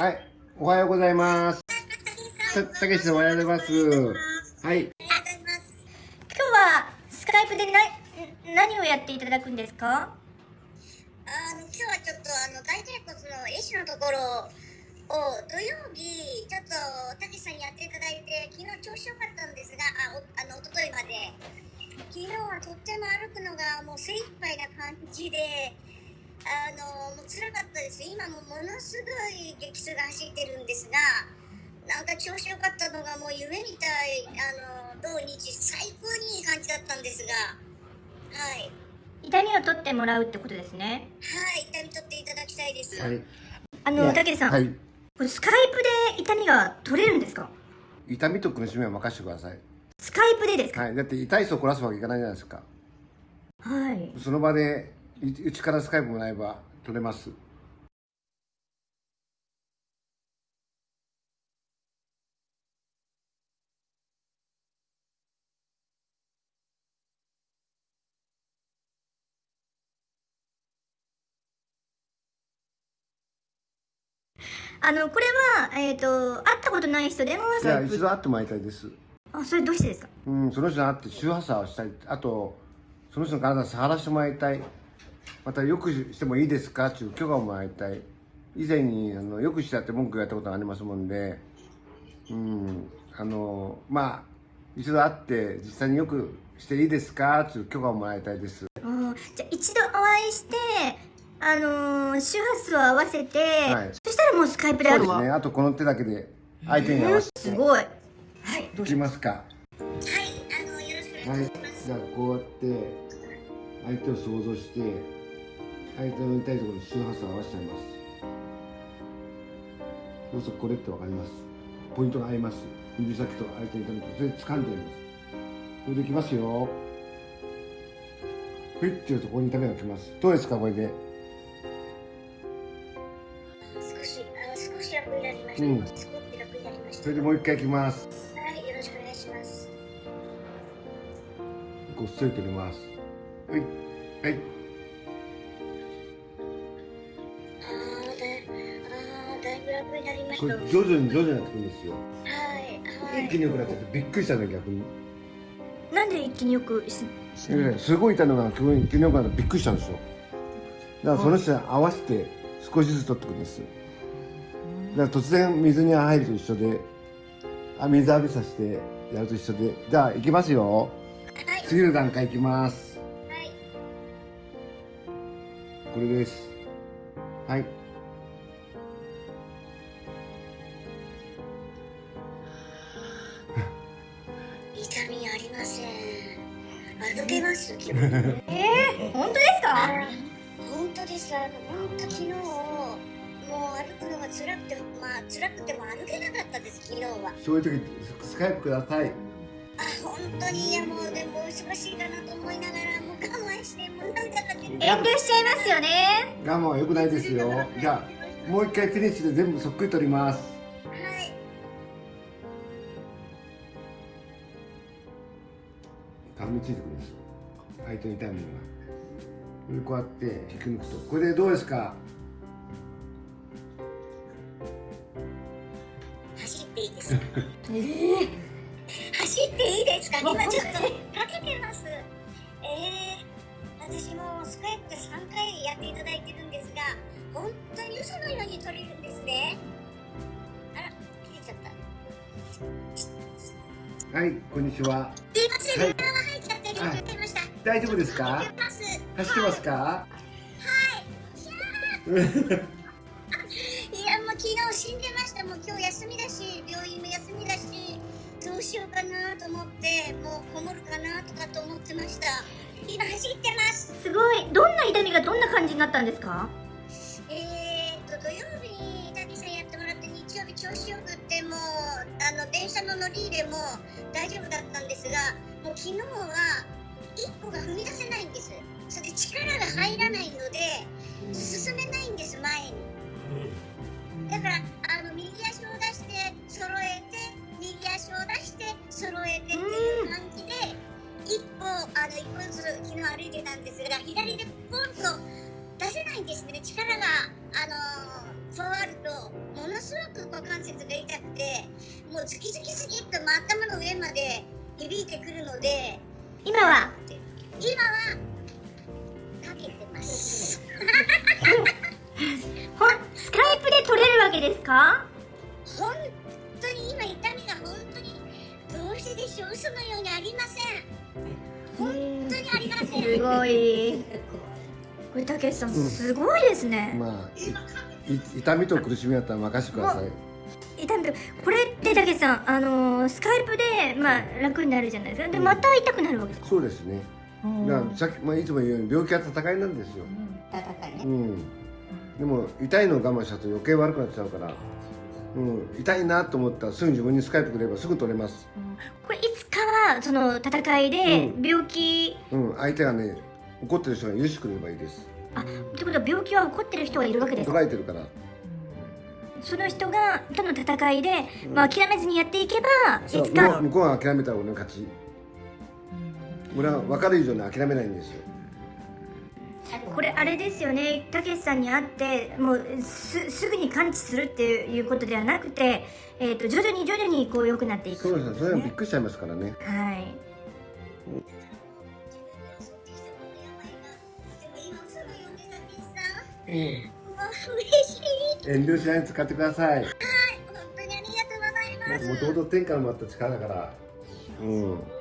はい、おはようございます。た、たけしさんおはようございます。はい。今日はスカイプでな何をやっていただくんですか？あの今日はちょっとあの大腿骨の絵師のところを土曜日ちょっとたけしさんにやっていただいて昨日調子良かったんですがあおあの一昨日まで昨日はとっても歩くのがもう精一杯な感じであのもう辛かったです今もものすごい激痛が走ってるんですがなんか調子良かったのがもう夢みたいあの土日最高にいい感じだったんですがはい痛みを取ってもらうってことですねはい痛み取っていただきたいです、はい。あのたけしさん、はい。これスカイプで痛みが取れるんですか？痛みと苦しみは任せてください。スカイプでですか？はい。だって痛い人を凝らすわけいかないじゃないですか。はいその場で、いうちからスカイプもらえば取れます。あのこれはえっ、と会ったことない人でもスじゃあカイプ一度会ってもらいたいです。あそれどうしてですか？うん、その人に会って周波数をしたい。あと、その人の体を触らせてもらいたい。また、よくしてもいいですか？っていう許可をもらいたい。以前に、あの、よくしてやって文句言われたことがありますもんで、うん、あの、まあ、一度会って、実際によくしていいですか？っていう許可をもらいたいです。あーじゃあ一度お会いしてあのー周波数を合わせて、はいそしたらもうスカイプであるわそうですね。あと、この手だけで相手に合わせて。すごいはいいきますか。はい、あのよろしくおはい願いします。。じゃあ、こうやって、相手を想像して、相手の痛いところに周波数を合わせちゃいます。そうするとこれってわかります。ポイントが合います。指先と相手の痛みと、それで掴んでやります。これでいきますよ。ふいっていうとここに痛みがきます。どうですか、これで。少しあ少し楽になりました。うん少し楽になりました。それでもう一回いきます。はい、よろしくお願いします。こうストレート入れます。はい。はい。だいぶ楽になりました。徐々に徐々にやっていくんですよ。はい。一気に良くなっちゃってびっくりしたね、逆に。なんで一気によくしええすごい痛いのが急に急に良くなってびっくりしたんですよだからその人に合わせて少しずつ取っていくんですだから突然水に入ると一緒であ水浴びさせてやると一緒でじゃあ行きますよはい次の段階行きますはいこれですはい歩けます。えー、本当ですか？本当です。あの本当昨日もう歩くのが辛くてまあ辛くても歩けなかったです。昨日は。そういう時スカイプくださいあ本当にいやもうでもお忙しいかなと思いながらもう我慢してもう涙が出て遠慮しちゃいますよね我慢は良くないですよじゃあもう一回フィニッシュで全部そっくり取ります顔についてくるんですよ相手の痛いものこうやって引き抜くとこれでどうですか？走っていいですか？えー、走っていいですか？今ちょっとかけてます。えー、私もスカイプで3回やっていただいてるんですが本当に嘘のように取れるんですね。あら切れちゃった。はいこんにちは。すいません、はいちゃ大丈夫ですか？走ってますか？い。やもう昨日死んでました。もう今日休みだし病院も休みだしどうしようかなと思ってもうこもるかなとかと思ってました。今走ってます。すごい。どんな痛みがどんな感じになったんですか？えー、と土曜日に谷さんやってもらって日曜日調子よくってもうあの電車の乗り入れも大丈夫だったんですがもう昨日は一歩が踏み出せないんです。それで力が入らないので進めないんです前に。だからあの右足を出して揃えて右足を出して揃えてっていう感じで一歩あの一歩ずつ昨日歩いてたんですが左でポンと出せないんですね。力があのー加わるとものすごく股関節が痛くてもうズキズキズキっと、頭の上まで響いてくるので今は？今はかけてます。ほんスカイプで撮れるわけですか？本当に今痛みが本当にどうしてでしょう？嘘のようにありません。本当にありません。すごい。これたけしさんすごいですね、まあいい 痛みと苦しみだったら任せてください痛みとこれってたけしさんあのースカイプでまあ楽になるじゃないですか。でまた痛くなるわけですかそうですね。だからさっき、まあ、いつも言うように病気は戦いなんですよ、戦いねうん、でも痛いのを我慢しちゃうと余計悪くなっちゃうから、うん、痛いなと思ったらすぐ自分にスカイプくればすぐ取れます、これいつかはその戦いでうん。病気、うん、相手がね怒ってる人が許してくれればいいです。あってことは病気は起こってる人がいるわけですか？捉えてるからその人がとの戦いで、まあ、諦めずにやっていけばいそうつか。向こうが諦めたら俺の勝ち。俺は分かる以上に諦めないんですよ。これあれですよね。たけしさんに会ってもうすすぐに完治するっていうことではなくて、えー、と徐々に徐々にこう良くなっていく。そうですね。それはびっくりしちゃいますからね。はい。もう嬉しい遠慮しないで使ってください。本当にありがとうございます。もともと天下の回った力だから。うん